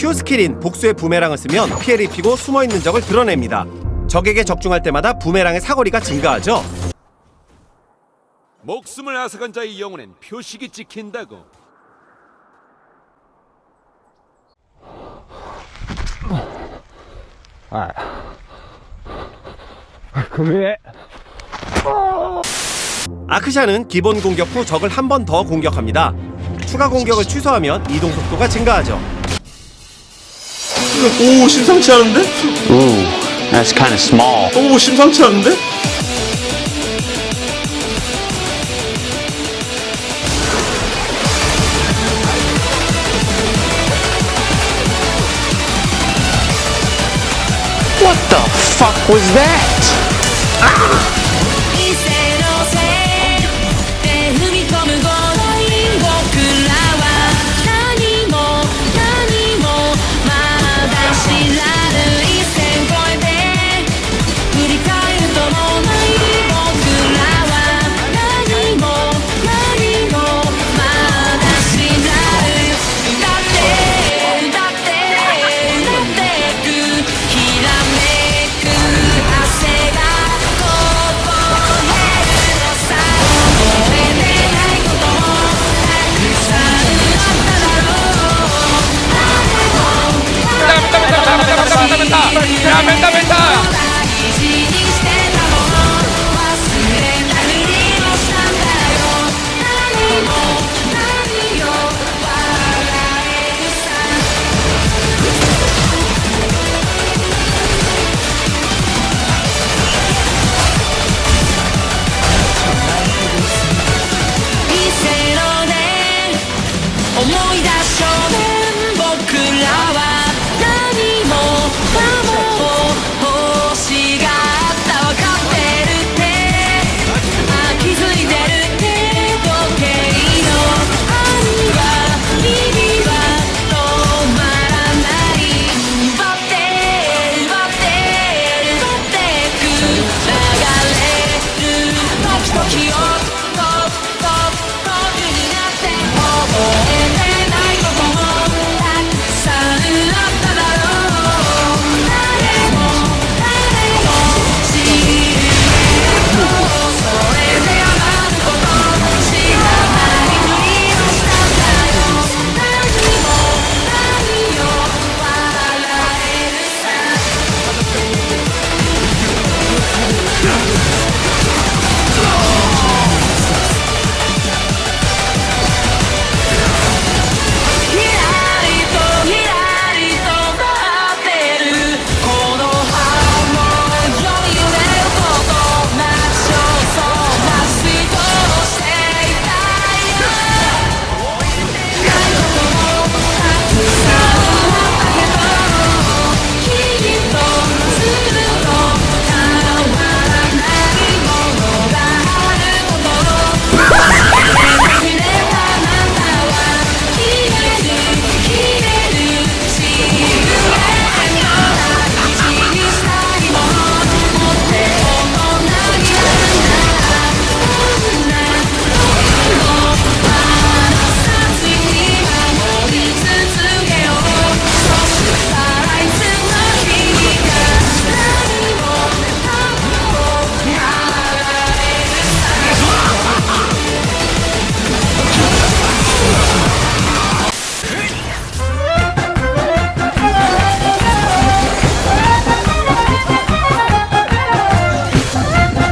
Q 스킬인 복수의 부메랑을 쓰면 피해를 입히고 숨어있는 적을 드러냅니다. 적에게 적중할 때마다 부메랑의 사거리가 증가하죠. 목숨을 앗아간 자의 영혼엔 표식이 찍힌다고. 아, 금해. 아크샤는 기본 공격 후 적을 한 번 더 공격합니다. 추가 공격을 취소하면 이동 속도가 증가하죠. 오 심상치 않은데? Ooh, that's kind of small. 오 심상치 않은데? What the fuck was that? Ah!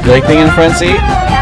You like being in the front seat?